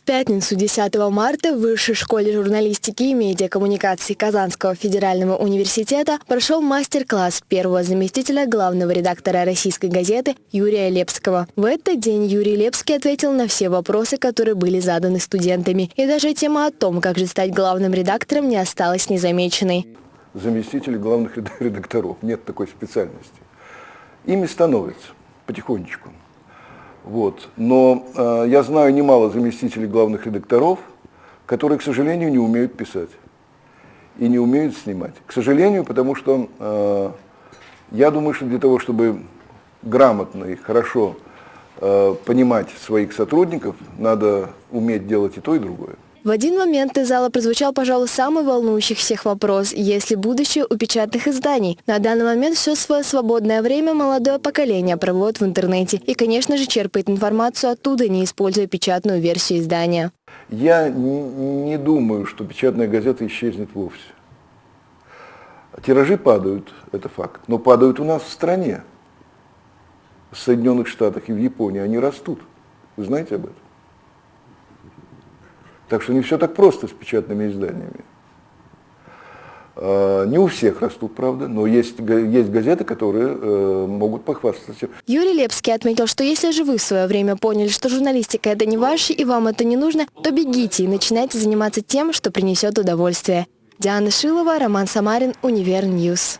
В пятницу 10 марта в Высшей школе журналистики и медиакоммуникаций Казанского федерального университета прошел мастер-класс первого заместителя главного редактора российской газеты Юрия Лепского. В этот день Юрий Лепский ответил на все вопросы, которые были заданы студентами. И даже тема о том, как же стать главным редактором, не осталась незамеченной. Заместители главных редакторов. Нет такой специальности. Ими становятся потихонечку. Вот. Но э, я знаю немало заместителей главных редакторов, которые, к сожалению, не умеют писать и не умеют снимать. К сожалению, потому что э, я думаю, что для того, чтобы грамотно и хорошо э, понимать своих сотрудников, надо уметь делать и то, и другое. В один момент из зала прозвучал, пожалуй, самый волнующий всех вопрос, есть ли будущее у печатных изданий. На данный момент все свое свободное время молодое поколение проводит в интернете и, конечно же, черпает информацию оттуда, не используя печатную версию издания. Я не думаю, что печатная газета исчезнет вовсе. Тиражи падают, это факт, но падают у нас в стране. В Соединенных Штатах и в Японии они растут. Вы знаете об этом? Так что не все так просто с печатными изданиями. А, не у всех растут, правда, но есть, есть газеты, которые э, могут похвастаться. Юрий Лепский отметил, что если же вы в свое время поняли, что журналистика это не ваше и вам это не нужно, то бегите и начинайте заниматься тем, что принесет удовольствие. Диана Шилова, Роман Самарин, Универньюз.